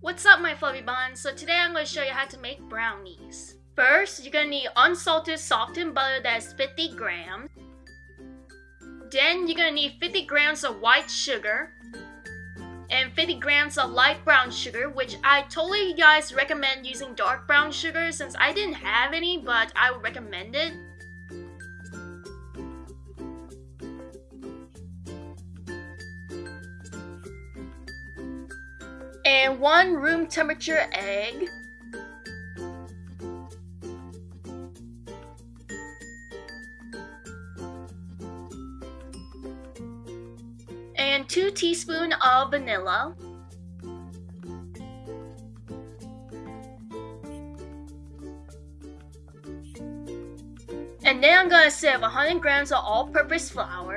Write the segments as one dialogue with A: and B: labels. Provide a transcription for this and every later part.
A: What's up my fluffy buns? So today I'm going to show you how to make brownies. First, you're going to need unsalted softened butter that's 50 grams. Then you're going to need 50 grams of white sugar and 50 grams of light brown sugar, which I totally guys recommend using dark brown sugar since I didn't have any, but I would recommend it. And one room temperature egg. And two teaspoon of vanilla. And then I'm gonna save 100 grams of all-purpose flour.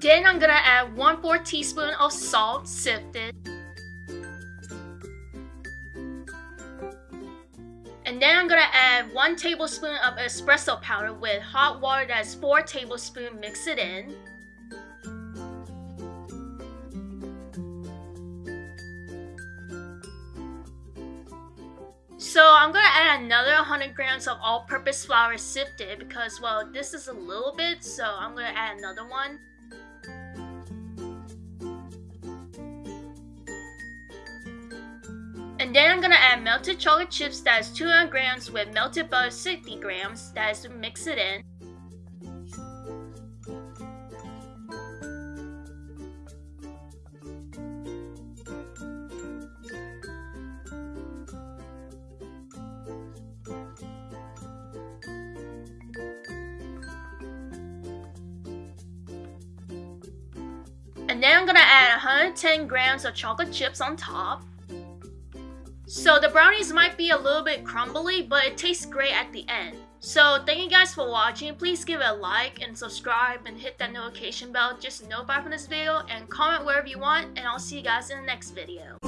A: Then I'm gonna add 1 4 teaspoon of salt sifted. And then I'm gonna add 1 tablespoon of espresso powder with hot water that's 4 tablespoons, mix it in. So I'm gonna add another 100 grams of all-purpose flour sifted because well this is a little bit so I'm gonna add another one. And then I'm gonna add melted chocolate chips that is 200 grams with melted butter 60 grams. That is to mix it in. And then I'm gonna add 110 grams of chocolate chips on top. So the brownies might be a little bit crumbly, but it tastes great at the end. So thank you guys for watching. Please give it a like and subscribe and hit that notification bell just to notify from this video and comment wherever you want and I'll see you guys in the next video.